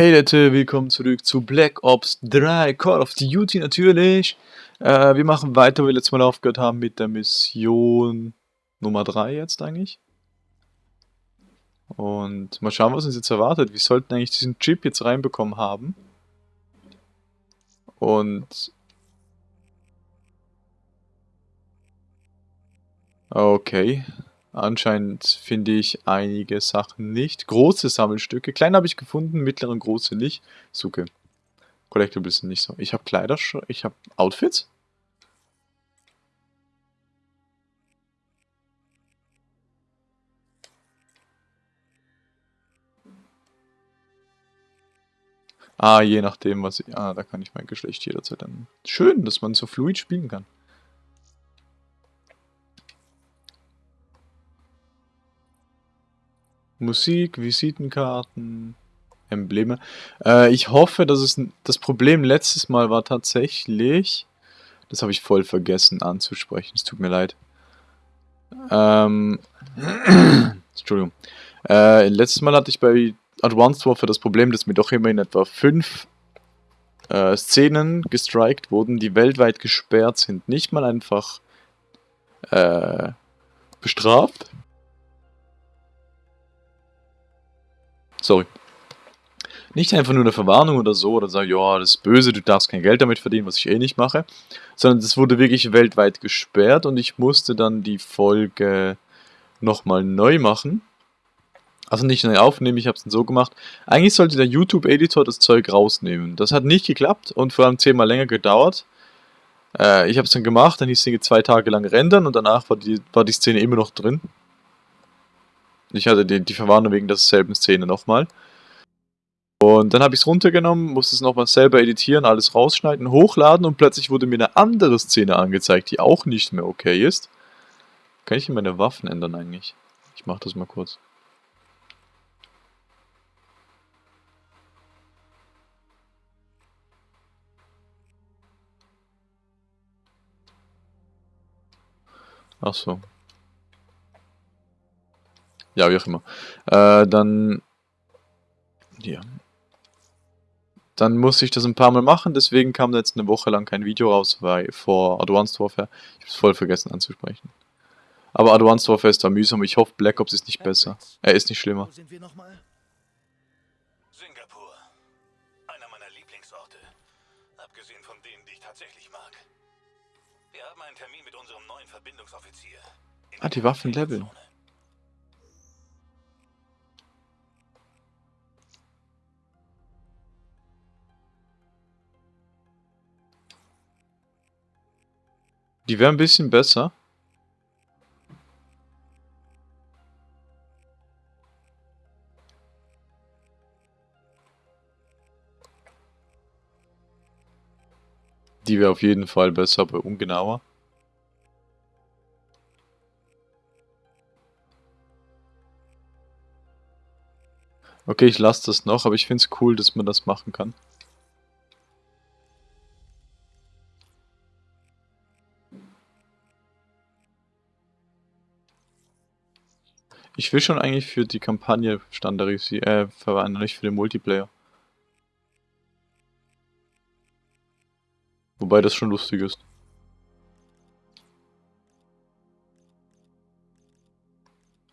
Hey Leute, willkommen zurück zu Black Ops 3 Call of Duty natürlich. Äh, wir machen weiter, wo wir letztes Mal aufgehört haben mit der Mission Nummer 3 jetzt eigentlich. Und mal schauen, was uns jetzt erwartet. Wir sollten eigentlich diesen Chip jetzt reinbekommen haben. Und... Okay. Anscheinend finde ich einige Sachen nicht. Große Sammelstücke. Kleine habe ich gefunden, mittlere und große nicht. Suche. Collectibles sind nicht so. Ich habe Kleider, ich habe Outfits. Ah, je nachdem, was ich... Ah, da kann ich mein Geschlecht jederzeit dann... Schön, dass man so fluid spielen kann. Musik, Visitenkarten, Embleme. Äh, ich hoffe, dass es das Problem letztes Mal war tatsächlich. Das habe ich voll vergessen anzusprechen. Es tut mir leid. Ähm. Entschuldigung. Äh, letztes Mal hatte ich bei Advanced Warfare das Problem, dass mir doch immer in etwa fünf äh, Szenen gestrikt wurden, die weltweit gesperrt sind. Nicht mal einfach äh, bestraft, Sorry. Nicht einfach nur eine Verwarnung oder so, oder sagen, ja, das ist böse, du darfst kein Geld damit verdienen, was ich eh nicht mache. Sondern das wurde wirklich weltweit gesperrt und ich musste dann die Folge nochmal neu machen. Also nicht neu aufnehmen, ich habe es dann so gemacht. Eigentlich sollte der YouTube-Editor das Zeug rausnehmen. Das hat nicht geklappt und vor allem zehnmal länger gedauert. Äh, ich habe es dann gemacht, dann hieß es zwei Tage lang rendern und danach war die, war die Szene immer noch drin. Ich hatte die, die Verwarnung wegen derselben Szene nochmal. Und dann habe ich es runtergenommen, musste es nochmal selber editieren, alles rausschneiden, hochladen und plötzlich wurde mir eine andere Szene angezeigt, die auch nicht mehr okay ist. Kann ich hier meine Waffen ändern eigentlich? Ich mache das mal kurz. Ach so. Ja, wie auch immer. Äh, dann... Ja. Dann muss ich das ein paar Mal machen, deswegen kam da jetzt eine Woche lang kein Video raus, weil vor Advanced Warfare, ich hab's voll vergessen anzusprechen. Aber Advanced Warfare ist da mühsam, ich hoffe Black Ops ist nicht besser. Er ist nicht schlimmer. Wo sind wir nochmal? Singapur. Einer meiner Lieblingsorte. Abgesehen von denen, die ich tatsächlich mag. Wir haben einen Termin mit unserem neuen Verbindungsoffizier. Ah, die Waffen leveln. Die wäre ein bisschen besser. Die wäre auf jeden Fall besser, aber ungenauer. Okay, ich lasse das noch, aber ich finde es cool, dass man das machen kann. Ich will schon eigentlich für die Kampagne standardisieren, äh, verwenden, nicht für den Multiplayer. Wobei das schon lustig ist.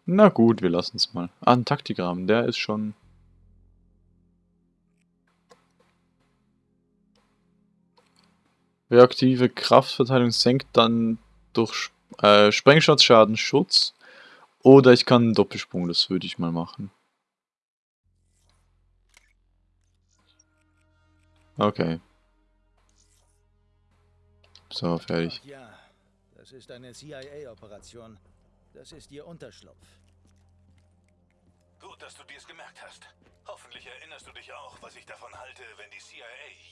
Na gut, wir lassen es mal. Ah, ein Taktikrahmen, der ist schon... Reaktive Kraftverteilung senkt dann durch äh, Sprengschatzschaden Schutz oder ich kann einen Doppelsprung, das würde ich mal machen. Okay. So, fertig. Ach ja, das ist eine CIA-Operation. Das ist ihr Unterschlupf. Gut, dass du dir's gemerkt hast. Hoffentlich erinnerst du dich auch, was ich davon halte, wenn die CIA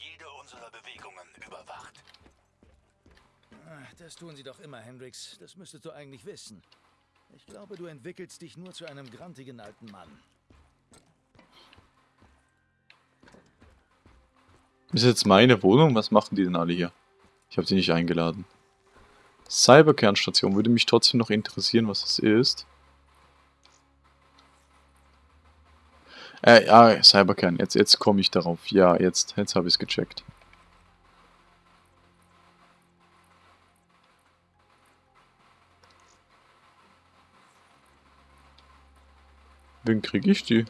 jede unserer Bewegungen überwacht. Das tun sie doch immer, Hendrix. Das müsstest du eigentlich wissen. Ich glaube, du entwickelst dich nur zu einem grantigen alten Mann. Ist jetzt meine Wohnung? Was machen die denn alle hier? Ich habe sie nicht eingeladen. Cyberkernstation würde mich trotzdem noch interessieren, was das ist. Äh, ja, Cyberkern. Jetzt, jetzt komme ich darauf. Ja, jetzt, jetzt habe ich es gecheckt. Wen kriege ich die?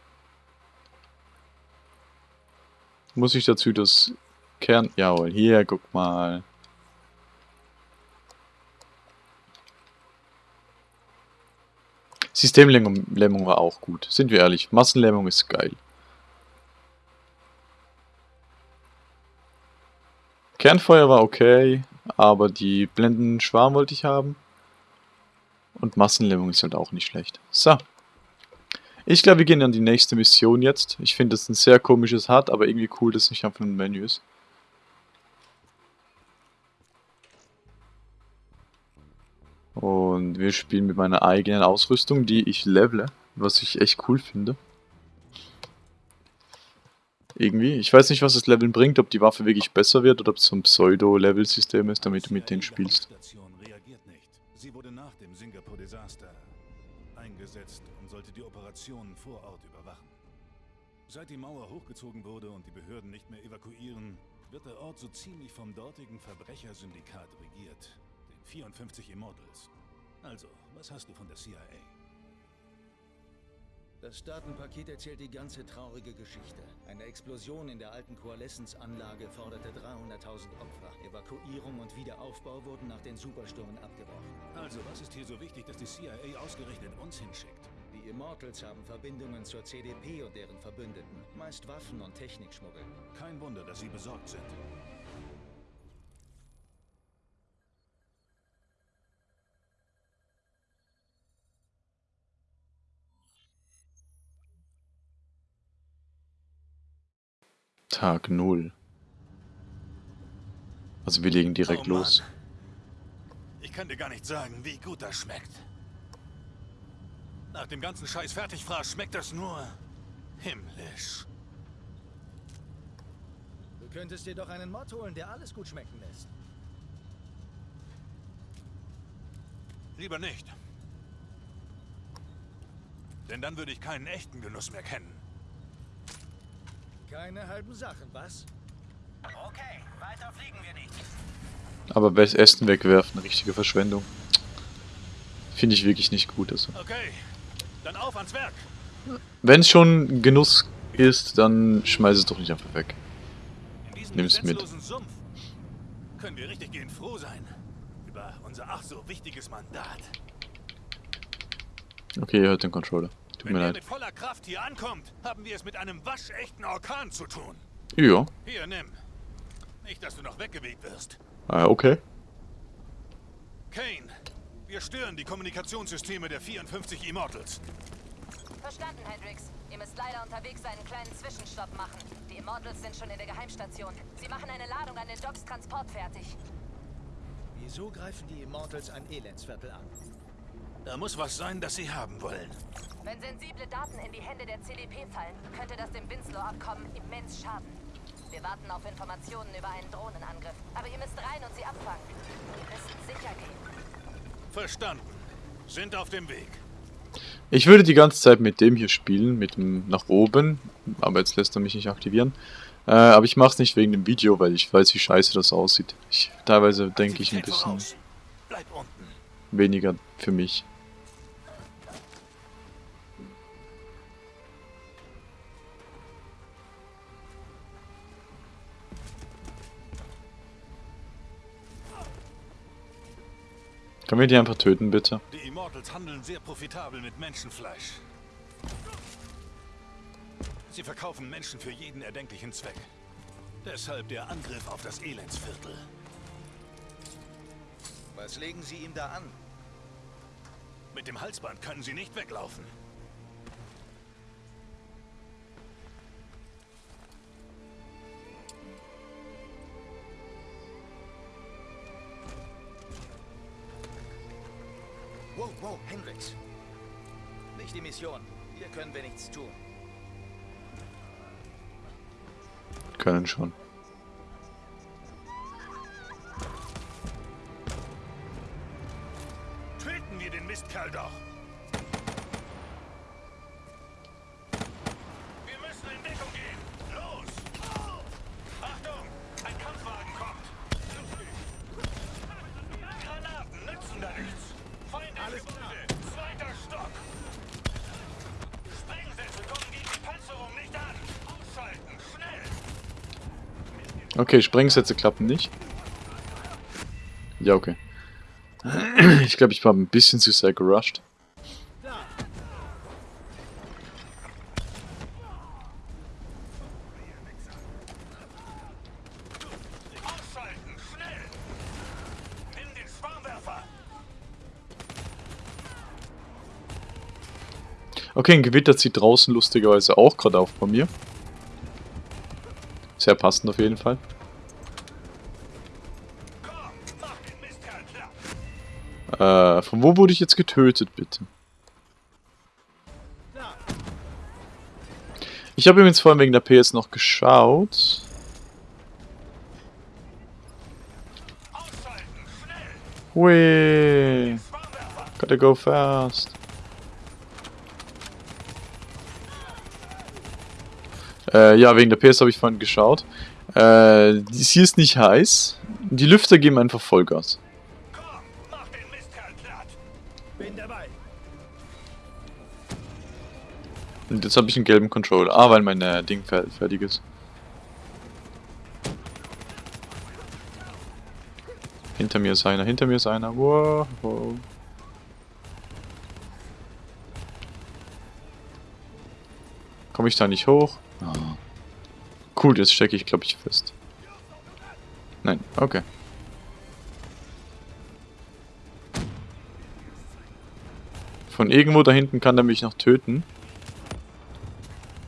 Muss ich dazu das Kern... Jawohl, hier, guck mal. Systemlämmung war auch gut. Sind wir ehrlich, Massenlämmung ist geil. Kernfeuer war okay, aber die blendenden Schwarm wollte ich haben. Und Massenlämmung ist halt auch nicht schlecht. So. Ich glaube, wir gehen an die nächste Mission jetzt. Ich finde das ein sehr komisches Hard, aber irgendwie cool, dass es nicht einfach ein Menü ist. Und wir spielen mit meiner eigenen Ausrüstung, die ich levele, was ich echt cool finde. Irgendwie. Ich weiß nicht, was das Leveln bringt, ob die Waffe wirklich besser wird oder ob es so ein Pseudo-Level-System ist, damit du mit denen spielst. Operationen vor Ort überwachen. Seit die Mauer hochgezogen wurde und die Behörden nicht mehr evakuieren, wird der Ort so ziemlich vom dortigen Verbrechersyndikat regiert. 54 Immortals. Also, was hast du von der CIA? Das Datenpaket erzählt die ganze traurige Geschichte. Eine Explosion in der alten Koaleszensanlage forderte 300.000 Opfer. Evakuierung und Wiederaufbau wurden nach den Superstürmen abgebrochen. Also, was ist hier so wichtig, dass die CIA ausgerechnet uns hinschickt? Die Immortals haben Verbindungen zur CDP und deren Verbündeten. Meist Waffen und Technikschmuggel. Kein Wunder, dass sie besorgt sind. Tag 0. Also wir legen direkt Oh los. Ich kann dir gar nicht sagen, wie gut das schmeckt. Nach dem ganzen Scheiß Fertigfraß schmeckt das nur himmlisch. Du könntest dir doch einen Mod holen, der alles gut schmecken lässt. Lieber nicht. Denn dann würde ich keinen echten Genuss mehr kennen. Keine halben Sachen, was? Okay, weiter fliegen wir nicht. Aber Essen wegwerfen, richtige Verschwendung. Finde ich wirklich nicht gut. Also. Okay, dann auf ans Werk. Wenn es schon Genuss ist, dann schmeiß es doch nicht einfach weg. Diesem Nimm's mit. Sumpf können wir richtig gehend froh sein. Über unser ach so wichtiges Mandat. Okay, ihr hört den Controller. Tut Wenn mir leid. mit voller Kraft hier ankommt, haben wir es mit einem waschechten Orkan zu tun. Ja, Hier, nimm. Nicht, dass du noch weggeweht wirst. äh, okay. Kane, wir stören die Kommunikationssysteme der 54 Immortals. Verstanden, Hendrix. Ihr müsst leider unterwegs einen kleinen Zwischenstopp machen. Die Immortals sind schon in der Geheimstation. Sie machen eine Ladung an den Docks Transport fertig. Wieso greifen die Immortals ein Elendsviertel an? Da muss was sein, das sie haben wollen. Wenn sensible Daten in die Hände der CDP fallen, könnte das dem Winslow-Abkommen immens schaden. Wir warten auf Informationen über einen Drohnenangriff. Aber ihr müsst rein und sie abfangen. Wir müssen sicher gehen. Verstanden. Sind auf dem Weg. Ich würde die ganze Zeit mit dem hier spielen, mit dem nach oben, aber jetzt lässt er mich nicht aktivieren. Äh, aber ich mache es nicht wegen dem Video, weil ich weiß, wie scheiße das aussieht. Ich, teilweise denke ich ein bisschen weniger für mich. Können wir die einfach töten, bitte? Die Immortals handeln sehr profitabel mit Menschenfleisch. Sie verkaufen Menschen für jeden erdenklichen Zweck. Deshalb der Angriff auf das Elendsviertel. Was legen sie ihm da an? Mit dem Halsband können sie nicht weglaufen. Die Mission. Hier können wir nichts tun. Können schon. Okay, Sprengsätze klappen nicht. Ja, okay. Ich glaube, ich war ein bisschen zu sehr gerusht. Okay, ein Gewitter zieht draußen lustigerweise auch gerade auf bei mir. Sehr passend auf jeden Fall. Wo wurde ich jetzt getötet, bitte? Ich habe übrigens vorhin wegen der PS noch geschaut. Schwarmwerfer! gotta go fast. Äh, ja, wegen der PS habe ich vorhin geschaut. Äh, hier ist nicht heiß. Die Lüfter geben einfach Vollgas. Und jetzt habe ich einen gelben Controller. Ah, weil mein äh, Ding fer fertig ist. Hinter mir ist einer, hinter mir ist einer. Wow. Komme ich da nicht hoch? Ah. Cool, jetzt stecke ich, glaube ich, fest. Nein, okay. Von irgendwo da hinten kann er mich noch töten.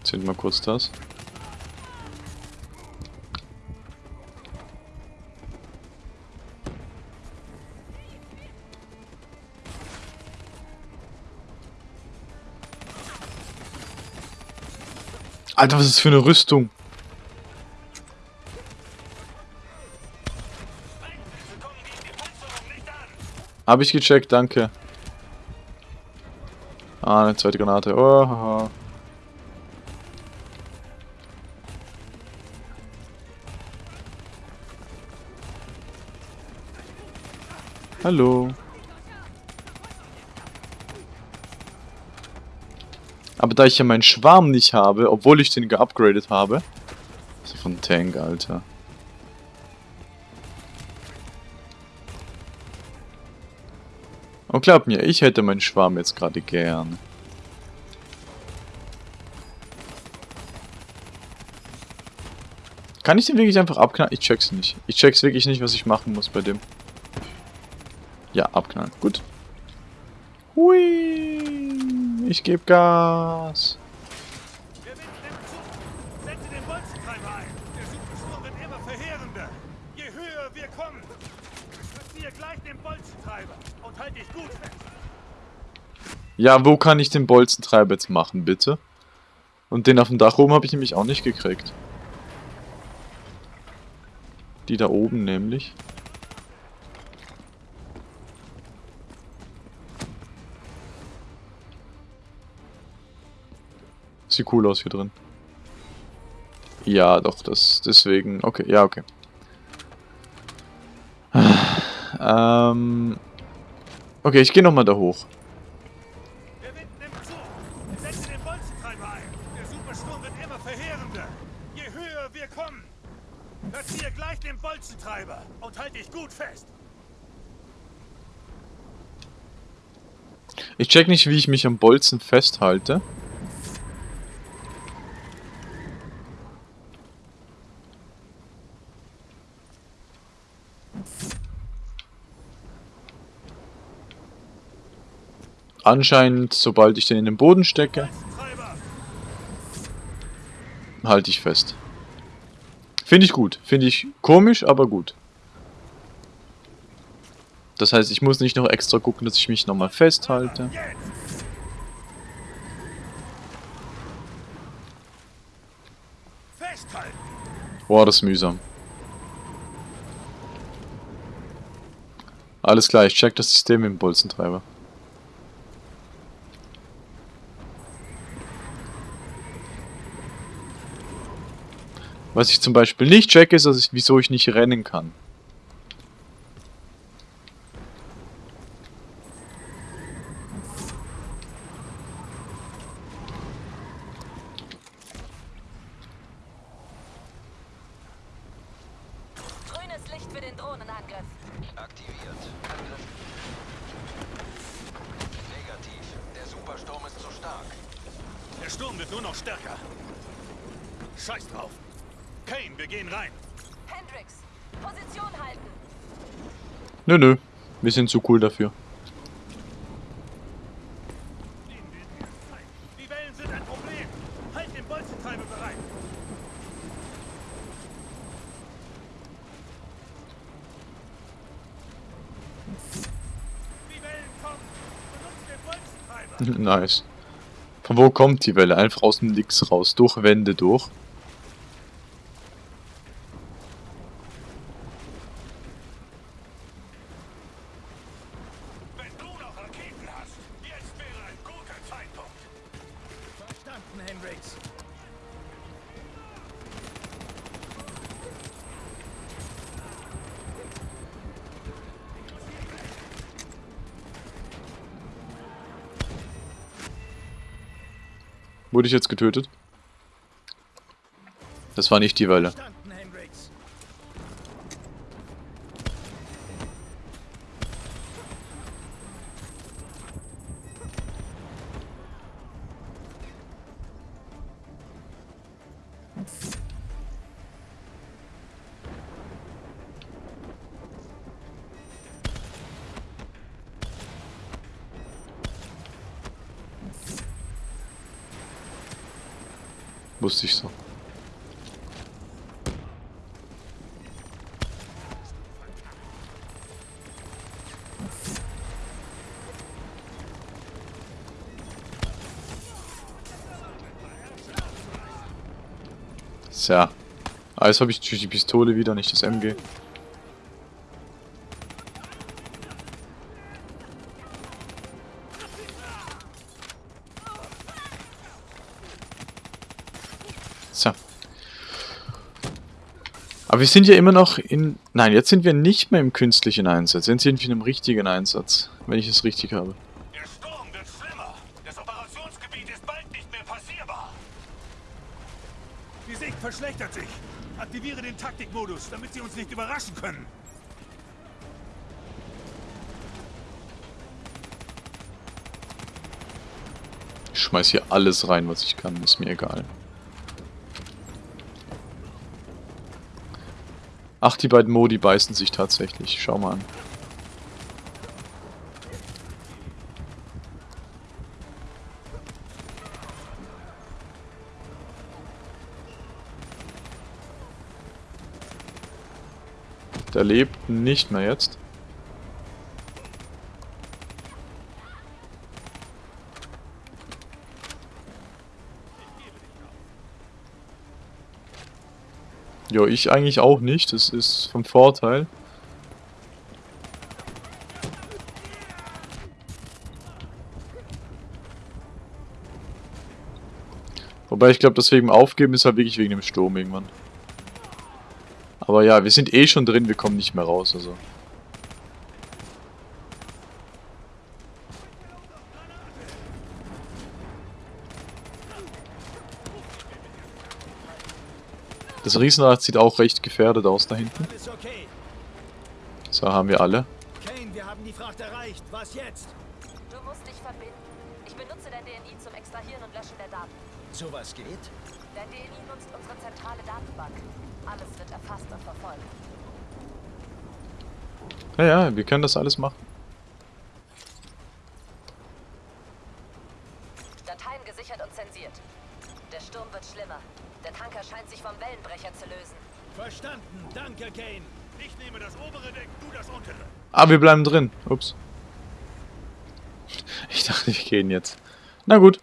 Zünd mal kurz das. Alter, was ist das für eine Rüstung? Wir kommen gegen die Panzerung nicht an! Hab ich gecheckt, danke. Ah, eine zweite Granate. Oh, haha. Hallo. Aber da ich ja meinen Schwarm nicht habe, obwohl ich den geupgradet habe. So von Tank, Alter. Und glaubt mir, ich hätte meinen Schwarm jetzt gerade gern. Kann ich den wirklich einfach abknallen? Ich check's nicht. Ich check's wirklich nicht, was ich machen muss bei dem. Ja, abknallen. Gut. Hui. Ich gebe Gas. Der Wind nimmt zu! Setze den Bolzentreiber ein! Der Supersturm wird immer verheerender! Je höher wir kommen! Platziere gleich den Bolzentreiber und halt dich gut fest! Ja, wo kann ich den Bolzentreiber jetzt machen, bitte? Und den auf dem Dach oben habe ich nämlich auch nicht gekriegt. Die da oben nämlich. Sieht cool aus hier drin. Ja, doch, das deswegen. Okay, ja, okay. Ähm. Okay, ich gehe nochmal da hoch. Der Wind nimmt zu! Setze den Bolzentreiber ein! Der Supersturm wird immer verheerender! Je höher wir kommen! Platziere gleich den Bolzentreiber und halt dich gut fest! Ich check nicht, wie ich mich am Bolzen festhalte. Anscheinend, sobald ich den in den Boden stecke, halte ich fest. Finde ich gut. Finde ich komisch, aber gut. Das heißt, ich muss nicht noch extra gucken, dass ich mich nochmal festhalte. Boah, das ist mühsam. Alles klar, ich check das System im Bolzentreiber. Was ich zum Beispiel nicht check, ist, dass ich, wieso ich nicht rennen kann. Nö, nö. Wir sind zu cool dafür. Halt nice. Von wo kommt die Welle? Einfach aus dem Nix raus. Durch Wände durch. Wurde ich jetzt getötet? Das war nicht die Welle. Ich so. Tja. Ah, jetzt habe ich natürlich die Pistole wieder, nicht das MG. Aber wir sind ja immer noch in... Nein, jetzt sind wir nicht mehr im künstlichen Einsatz. Jetzt sind wir in einem richtigen Einsatz. Wenn ich es richtig habe. Der Sturm wird schlimmer. Das Operationsgebiet ist bald nicht mehr passierbar. Die Sicht verschlechtert sich. Aktiviere den Taktikmodus, damit sie uns nicht überraschen können. Ich schmeiß hier alles rein, was ich kann. Ist mir egal. Ach, die beiden Modi beißen sich tatsächlich. Schau mal an. Der lebt nicht mehr jetzt. Jo, ich eigentlich auch nicht. Das ist vom Vorteil. Wobei ich glaube, das wegen dem Aufgeben ist halt wirklich wegen dem Sturm irgendwann. Aber ja, wir sind eh schon drin, wir kommen nicht mehr raus, also. Das Riesenrad sieht auch recht gefährdet aus da hinten. Alles okay. So haben wir alle. Kane, wir haben die Fracht erreicht. Was jetzt? Du musst dich verbinden. Ich benutze dein DNI zum Extrahieren und Löschen der Daten. Sowas geht? Dein DNI nutzt unsere zentrale Datenbank. Alles wird erfasst und verfolgt. Ja, ja, wir können das alles machen. Danke, Kane. Ich nehme das obere Deck, du das untere. Ah, wir bleiben drin. Ups. Ich dachte, wir gehen jetzt. Na gut.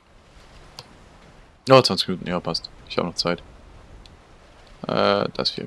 Ja, 20 Minuten. Ja, passt. Ich habe noch Zeit. Äh, das hier.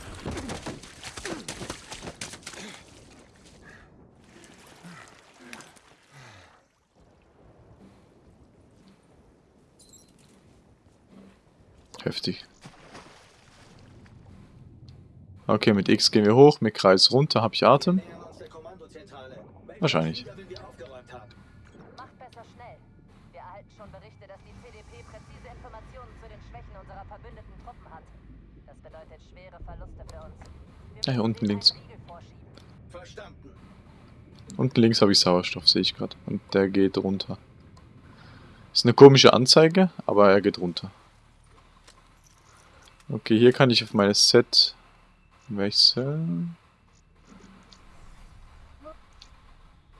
Okay, mit X gehen wir hoch, mit Kreis runter, habe ich Atem. Wahrscheinlich. Wir Ah, hier unten links. Unten links habe ich Sauerstoff, sehe ich gerade. Und der geht runter. Ist eine komische Anzeige, aber er geht runter. Okay, hier kann ich auf meine Set wechseln.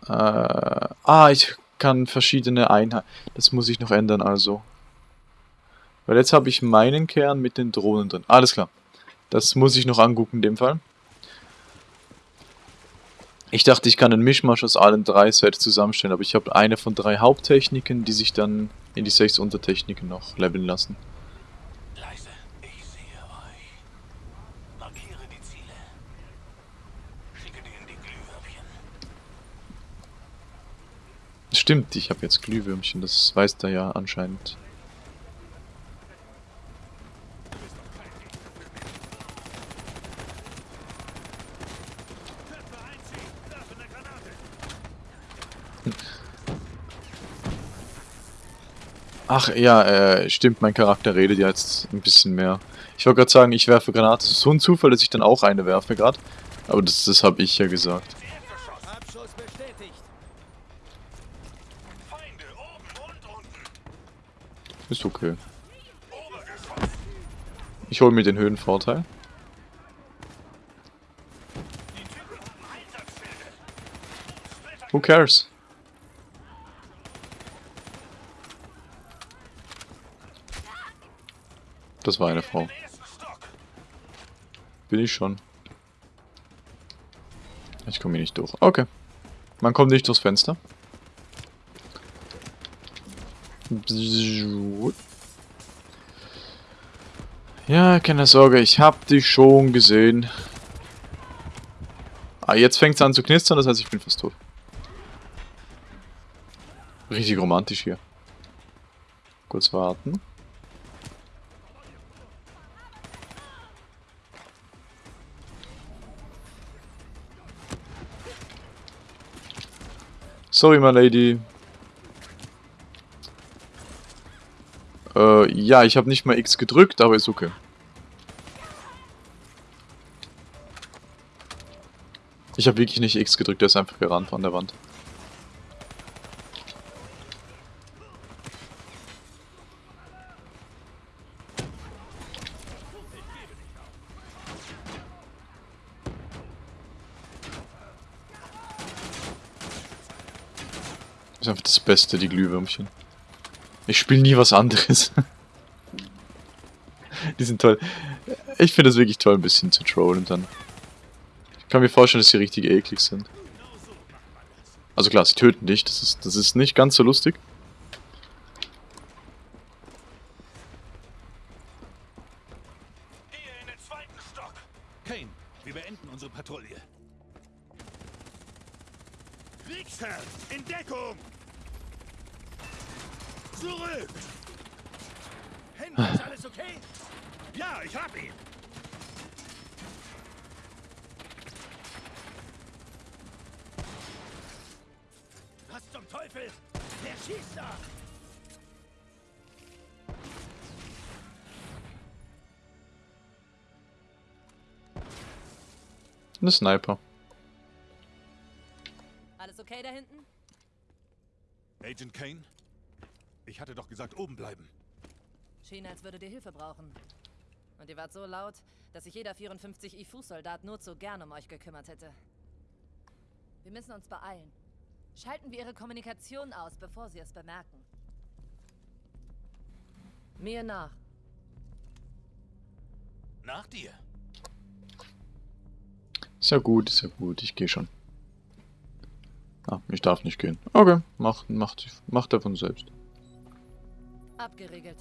Äh, ah, ich kann verschiedene Einheiten. Das muss ich noch ändern, also. Weil jetzt habe ich meinen Kern mit den Drohnen drin. Alles klar. Das muss ich noch angucken in dem Fall. Ich dachte, ich kann einen Mischmasch aus allen drei Sets zusammenstellen, aber ich habe eine von drei Haupttechniken, die sich dann in die sechs Untertechniken noch leveln lassen. Leise, ich sehe euch. Markiere die Ziele. Schicke denen die Glühwürmchen. Stimmt, ich habe jetzt Glühwürmchen, das weiß der ja anscheinend. Ach ja, äh, stimmt, mein Charakter redet ja jetzt ein bisschen mehr. Ich wollte gerade sagen, ich werfe Granate. Es ist so ein Zufall, dass ich dann auch eine werfe gerade. Aber das, das habe ich ja gesagt. Abschuss bestätigt. Feinde oben und unten. Ist okay. Ich hole mir den Höhenvorteil. Who cares? Das war eine Frau. Bin ich schon. Ich komme hier nicht durch. Okay. Man kommt nicht durchs Fenster. Ja, keine Sorge, ich hab dich schon gesehen. Ah, jetzt fängt es an zu knistern, das heißt, ich bin fast tot. Richtig romantisch hier. Kurz warten. Sorry, my lady. Äh, ja, ich habe nicht mal X gedrückt, aber ist okay. Ich habe wirklich nicht X gedrückt, der ist einfach gerannt von der Wand. ist einfach das Beste, die Glühwürmchen. Ich spiele nie was anderes. die sind toll. Ich finde es wirklich toll, ein bisschen zu trollen dann. Ich kann mir vorstellen, dass sie richtig eklig sind. Also klar, sie töten dich, das ist, das ist nicht ganz so lustig. Sniper. Alles okay da hinten? Agent Kane? Ich hatte doch gesagt, oben bleiben. Schien, als würdet ihr Hilfe brauchen. Und ihr wart so laut, dass sich jeder 54 IFU-Soldat nur zu gern um euch gekümmert hätte. Wir müssen uns beeilen. Schalten wir ihre Kommunikation aus, bevor sie es bemerken. Mir nach. Nach dir. Ist ja gut, ist ja gut, ich gehe schon. Ah, ich darf nicht gehen. Okay, macht, macht, macht er von selbst. Abgeriegelt.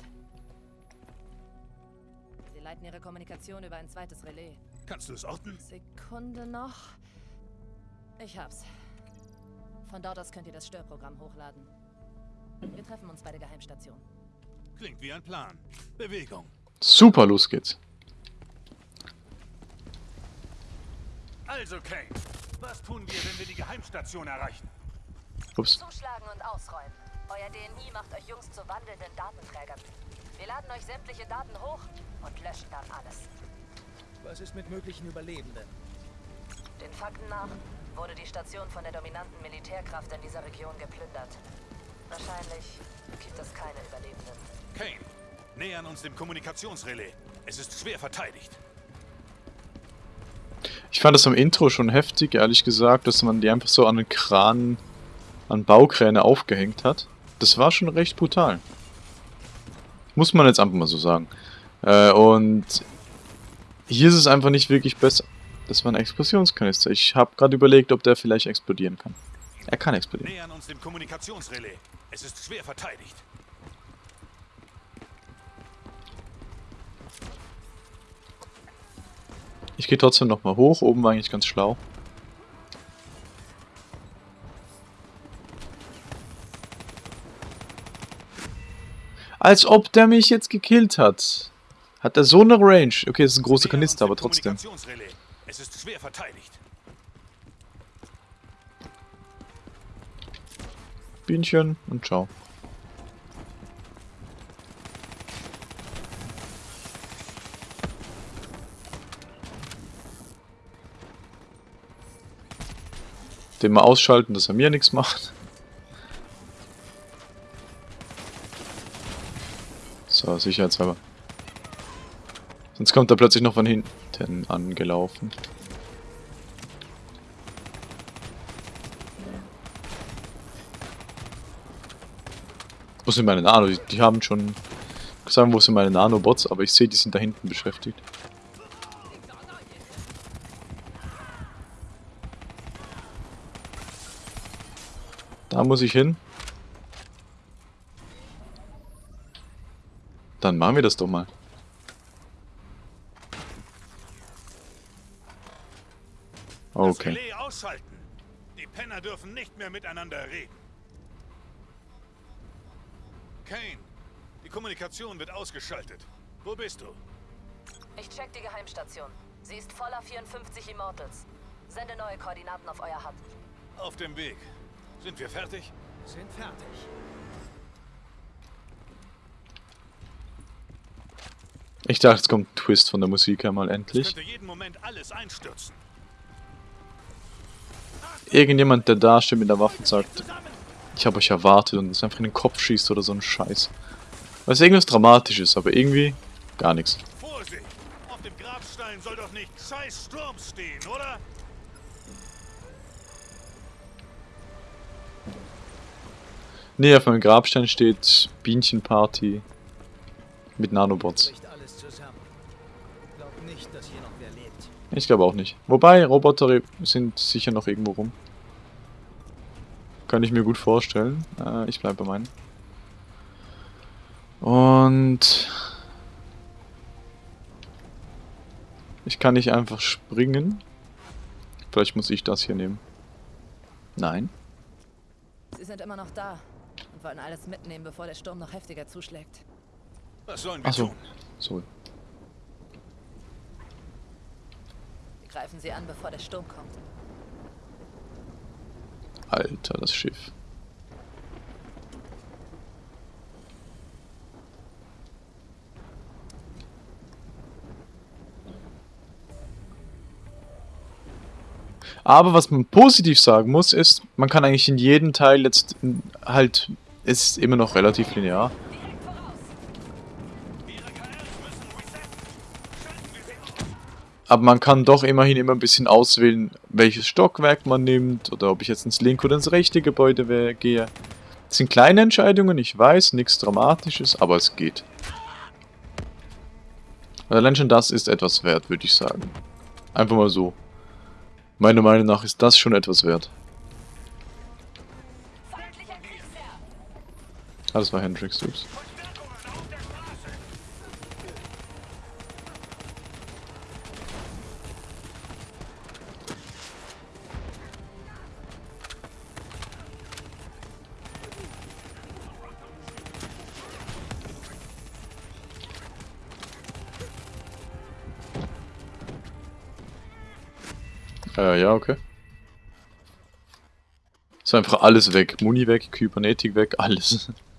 leiten ihre Kommunikation über ein zweites Relais. Kannst du es orten? Sekunde noch. Ich hab's. Von dort aus könnt ihr das Störprogramm hochladen. Wir treffen uns bei der Geheimstation. Klingt wie ein Plan. Bewegung. Super, los geht's. Also, Kane, was tun wir, wenn wir die Geheimstation erreichen? Ups. Zuschlagen und ausräumen. Euer DNI macht euch Jungs zu wandelnden Datenträgern. Wir laden euch sämtliche Daten hoch und löschen dann alles. Was ist mit möglichen Überlebenden? Den Fakten nach wurde die Station von der dominanten Militärkraft in dieser Region geplündert. Wahrscheinlich gibt es keine Überlebenden. Kane, nähern uns dem Kommunikationsrelais. Es ist schwer verteidigt. Ich fand das am Intro schon heftig, ehrlich gesagt, dass man die einfach so an den Kran, an Baukräne aufgehängt hat. Das war schon recht brutal. Muss man jetzt einfach mal so sagen. Äh, und hier ist es einfach nicht wirklich besser. Das war ein Explosionskanister. Ich habe gerade überlegt, ob der vielleicht explodieren kann. Er kann explodieren. Nähern uns dem Kommunikationsrelais. Es ist schwer verteidigt. Ich gehe trotzdem nochmal hoch. Oben war eigentlich ganz schlau. Als ob der mich jetzt gekillt hat. Hat er so eine Range? Okay, das ist ein großer Kanister, aber trotzdem. Es ist schwer verteidigt. Bienchen und ciao. Den mal ausschalten, dass er mir nichts macht. So, sicherheitshalber. Sonst kommt er plötzlich noch von hinten angelaufen. Wo sind meine Nano? Die, die haben schon gesagt, wo sind meine Nanobots, aber ich sehe, die sind da hinten beschäftigt. Da muss ich hin. Dann machen wir das doch mal. Das Okay. Relais ausschalten. Die Penner dürfen nicht mehr miteinander reden. Kane, die Kommunikation wird ausgeschaltet. Wo bist du? Ich check die Geheimstation. Sie ist voller 54 Immortals. Sende neue Koordinaten auf euer Hub. Auf dem Weg. Sind wir fertig? Sind fertig. Ich dachte, jetzt kommt ein Twist von der Musik einmal Es endlich. könnte jeden Moment alles einstürzen. Irgendjemand, der da steht mit der Waffe und sagt, ich habe euch erwartet und es einfach in den Kopf schießt oder so ein Scheiß. Was irgendwas Dramatisches, aber irgendwie gar nichts. Vorsicht! Auf dem Grabstein soll doch nicht Scheiß Sturm stehen, oder? Nee, auf meinem Grabstein steht Bienchenparty mit Nanobots. Bricht alles zusammen. Glaub nicht, dass hier noch wer lebt. Ich glaube auch nicht. Wobei, Roboter sind sicher noch irgendwo rum. Kann ich mir gut vorstellen. Äh, ich bleibe bei meinen. Und... Ich kann nicht einfach springen. Vielleicht muss ich das hier nehmen. Nein. Sie sind immer noch da und wollen alles mitnehmen, bevor der Sturm noch heftiger zuschlägt. Was sollen wir Achso. tun? Sorry. Greifen Sie an, bevor der Sturm kommt. Alter, das Schiff. Aber was man positiv sagen muss, ist, man kann eigentlich in jedem Teil jetzt halt, ist immer noch relativ linear. Aber man kann doch immerhin immer ein bisschen auswählen, welches Stockwerk man nimmt oder ob ich jetzt ins linke oder ins rechte Gebäude gehe. Das sind kleine Entscheidungen, ich weiß, nichts Dramatisches, aber es geht. Und allein schon das ist etwas wert, würde ich sagen. Einfach mal so. Meiner Meinung nach ist das schon etwas wert. Ah, das war Hendrix, ups. Äh, ja, okay. Ist einfach alles weg. Muni weg, Kybernetik weg, alles.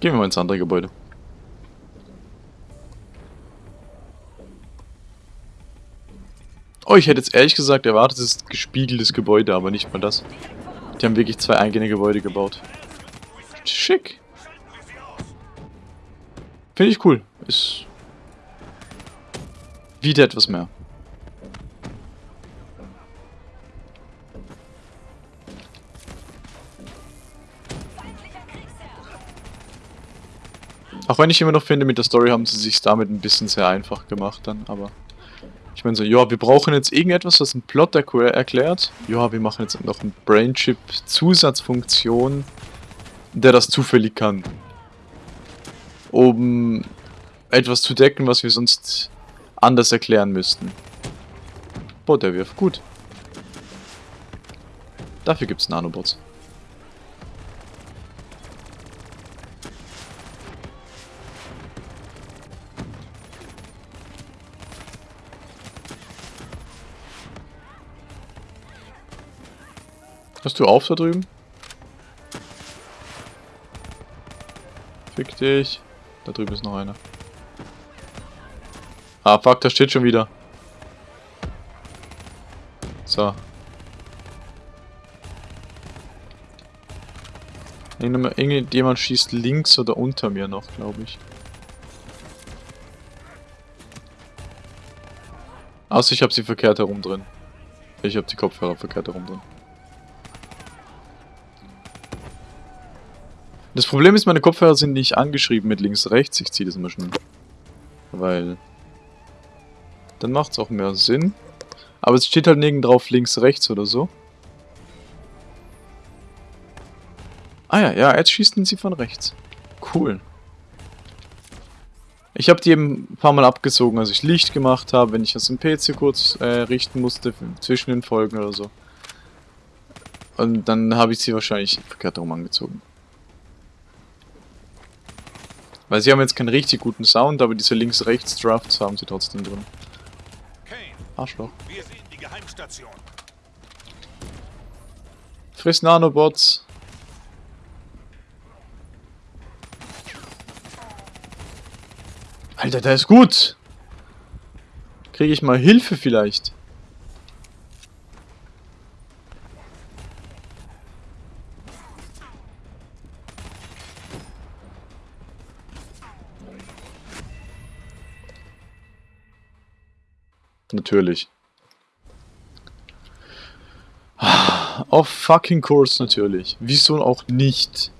Gehen wir mal ins andere Gebäude. Oh, ich hätte jetzt ehrlich gesagt erwartet, es ist ein gespiegeltes Gebäude, aber nicht mal das. Die haben wirklich zwei eigene Gebäude gebaut. Schick. Finde ich cool. Ist wieder etwas mehr. Auch wenn ich immer noch finde, mit der Story haben sie sich damit ein bisschen sehr einfach gemacht dann, aber... Ich meine so, ja, wir brauchen jetzt irgendetwas, was einen Plot erkl- erklärt. Ja, wir machen jetzt noch eine Brainchip-Zusatzfunktion, der das zufällig kann. Um etwas zu decken, was wir sonst anders erklären müssten. Boah, der wirft gut. Dafür gibt's Nanobots. Du auf da drüben? Fick dich. Da drüben ist noch einer. Ah, fuck, da steht schon wieder. So. Irgendjemand schießt links oder unter mir noch, glaube ich. Außer ich habe sie verkehrt herum drin. Ich habe die Kopfhörer verkehrt herum drin. Das Problem ist, meine Kopfhörer sind nicht angeschrieben mit links, rechts. Ich ziehe das immer schnell. Weil... Dann macht es auch mehr Sinn. Aber es steht halt nirgends drauf links, rechts oder so. Ah ja, ja, jetzt schießen sie von rechts. Cool. Ich habe die eben ein paar Mal abgezogen, als ich Licht gemacht habe, wenn ich das im PC kurz äh, richten musste, zwischen den Folgen oder so. Und dann habe ich sie wahrscheinlich verkehrt herum angezogen. Weil sie haben jetzt keinen richtig guten Sound, aber diese links-rechts-Drafts haben sie trotzdem drin. Arschloch. wir sehen die Geheimstation. Friss Nanobots. Alter, der ist gut. Kriege ich mal Hilfe vielleicht? Natürlich. Auf fucking Course natürlich. Wieso auch nicht?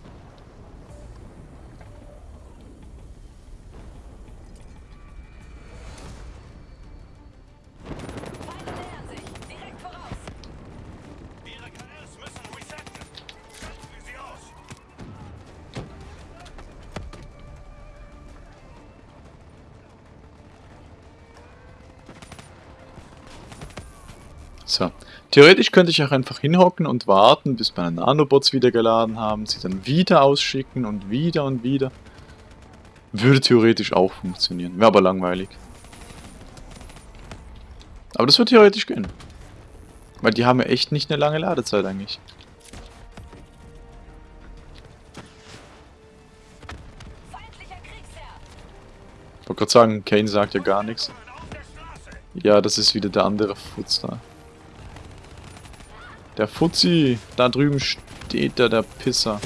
So. Theoretisch könnte ich auch einfach hinhocken und warten, bis meine Nanobots wieder geladen haben, sie dann wieder ausschicken und wieder und wieder. Würde theoretisch auch funktionieren. Wäre aber langweilig. Aber das wird theoretisch gehen. Weil die haben ja echt nicht eine lange Ladezeit eigentlich. Ich wollte gerade sagen, Kane sagt ja gar nichts. Ja, das ist wieder der andere Futz da. Der Fuzzi! Da drüben steht da der Pisser.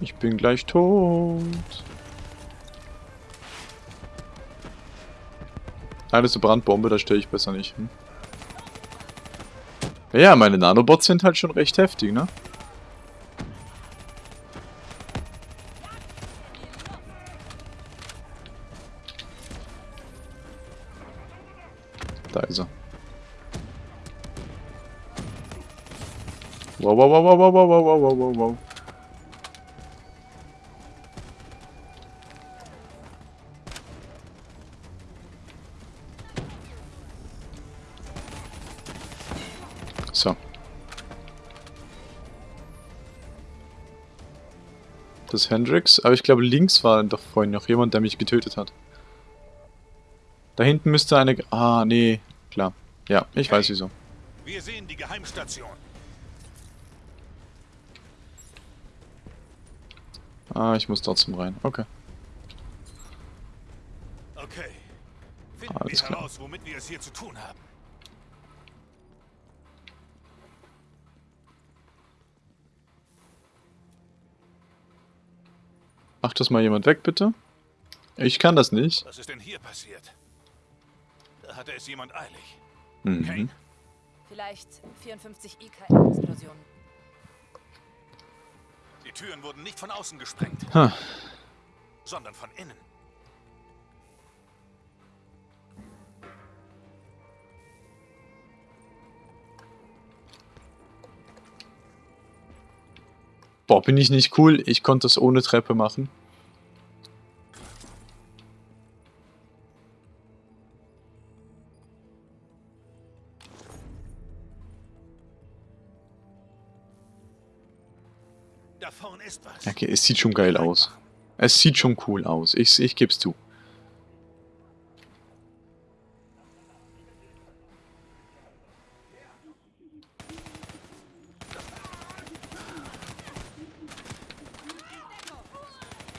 Ich bin gleich tot. Ah, das ist eine Brandbombe, da stehe ich besser nicht. Hm? Ja, meine Nanobots sind halt schon recht heftig, ne? Da ist er. Wow, wow, wow, wow, wow, wow, wow, wow, wow. So. Das Hendrix. Aber ich glaube, links war doch vorhin noch jemand, der mich getötet hat. Da hinten müsste eine... Ah, nee. Klar. Ja, ich weiß wieso. Wir sehen die Geheimstation. Ah, ich muss trotzdem rein. Okay. Okay. Finden Alles wir klar. heraus, womit wir es hier zu tun haben. Macht das mal jemand weg, bitte? Ich kann das nicht. Was ist denn hier passiert? Hatte es jemand eilig. Mhm. Kane, Vielleicht 54 IKM-Explosionen. die Türen wurden nicht von außen gesprengt, Ha. sondern von innen. Boah, bin ich nicht cool. Ich konnte das ohne Treppe machen. Es sieht schon geil aus. Es sieht schon cool aus. Ich, ich geb's zu.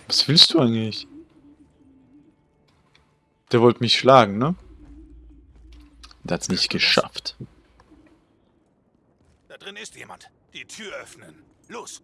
Was willst du eigentlich? Der wollte mich schlagen, ne? Der hat's nicht geschafft. Da drin ist jemand. Die Tür öffnen. Los.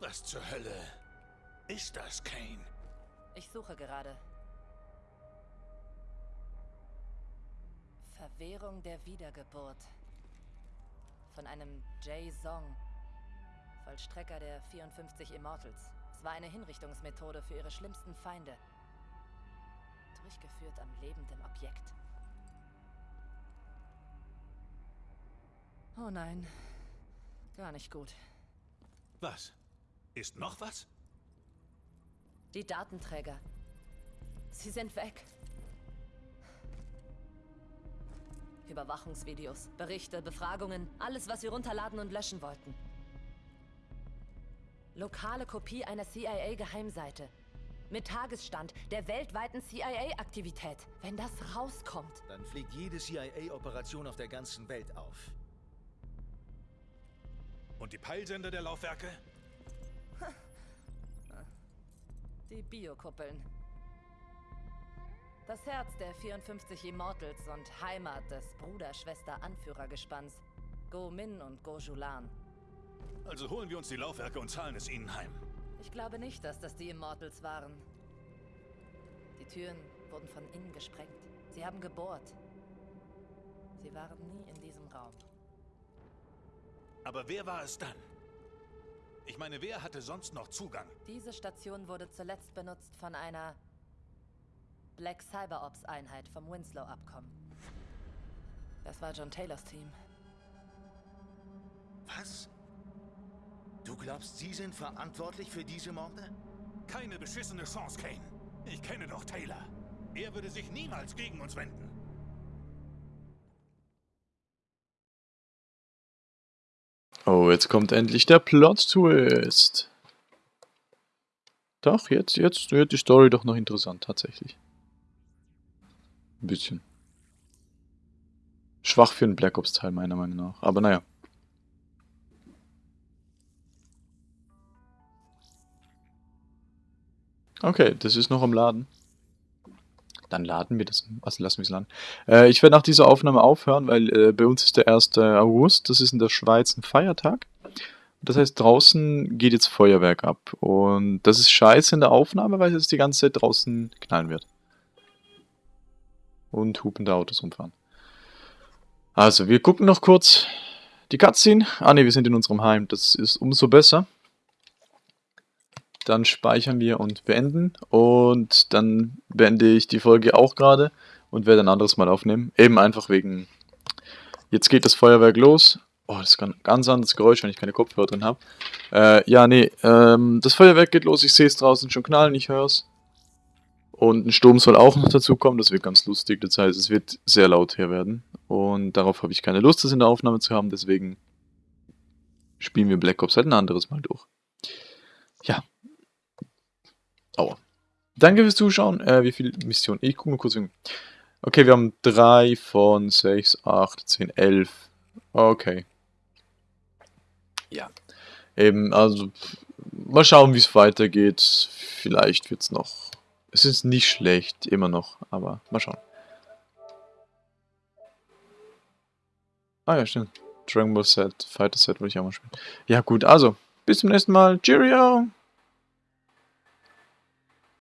Was zur Hölle ist das, Kane? Ich suche gerade. Verwehrung der Wiedergeburt. Von einem Jay Song. Vollstrecker der 54 Immortals. Es war eine Hinrichtungsmethode für ihre schlimmsten Feinde. Durchgeführt am lebenden Objekt. Oh nein. Gar nicht gut. Was? Ist noch was? Die Datenträger. Sie sind weg. Überwachungsvideos, Berichte, Befragungen, alles, was sie runterladen und löschen wollten. Lokale Kopie einer CIA-Geheimseite. Mit Tagesstand der weltweiten CIA-Aktivität. Wenn das rauskommt. Dann fliegt jede CIA-Operation auf der ganzen Welt auf. Und die Peilsender der Laufwerke? Die Biokuppeln. Das Herz der 54 Immortals und Heimat des Bruder-Schwester-Anführergespanns. Go Min und Go Julan. Also holen wir uns die Laufwerke und zahlen es ihnen heim. Ich glaube nicht, dass das die Immortals waren. Die Türen wurden von innen gesprengt. Sie haben gebohrt. Sie waren nie in diesem Raum. Aber wer war es dann? Ich meine, wer hatte sonst noch Zugang? Diese Station wurde zuletzt benutzt von einer Black Cyber Ops Einheit vom Winslow-Abkommen. Das war John Taylors Team. Was? Du glaubst, sie sind verantwortlich für diese Morde? Keine beschissene Chance, Kane. Ich kenne doch Taylor. Er würde sich niemals gegen uns wenden. Oh, jetzt kommt endlich der Plot-Twist. Doch, jetzt, jetzt wird die Story doch noch interessant, tatsächlich. Ein bisschen. Schwach für einen Black Ops-Teil, meiner Meinung nach. Aber naja. Okay, das ist noch am Laden. Dann laden wir das. Also lassen wir es laden. Äh, ich werde nach dieser Aufnahme aufhören, weil äh, bei uns ist der 1. August. Das ist in der Schweiz ein Feiertag. Das heißt, draußen geht jetzt Feuerwerk ab. Und das ist scheiße in der Aufnahme, weil es die ganze Zeit draußen knallen wird. Und hupende Autos rumfahren. Also, wir gucken noch kurz die Cutscene. Ah ne, wir sind in unserem Heim. Das ist umso besser. Dann speichern wir und beenden. Und dann beende ich die Folge auch gerade und werde ein anderes Mal aufnehmen. Eben einfach wegen... Jetzt geht das Feuerwerk los. Oh, das ist ein ganz anderes Geräusch, wenn ich keine Kopfhörer drin habe. Äh, ja, nee, ähm, das Feuerwerk geht los. Ich sehe es draußen schon knallen, ich höre es. Und ein Sturm soll auch noch dazu kommen, das wird ganz lustig. Das heißt, es wird sehr laut hier werden. Und darauf habe ich keine Lust, das in der Aufnahme zu haben. Deswegen spielen wir Black Ops halt ein anderes Mal durch. Ja. Aua. Danke fürs Zuschauen. Äh, wie viele Missionen? Ich gucke mal kurz. hin. Okay, wir haben 3 von 6, 8, 10, 11. Okay. Ja. Eben, also mal schauen, wie es weitergeht. Vielleicht wird es noch. Es ist nicht schlecht, immer noch, aber mal schauen. Ah ja, stimmt. Dragon Ball Set, Fighter Set wollte ich auch mal spielen. Ja gut, also, bis zum nächsten Mal. Cheerio!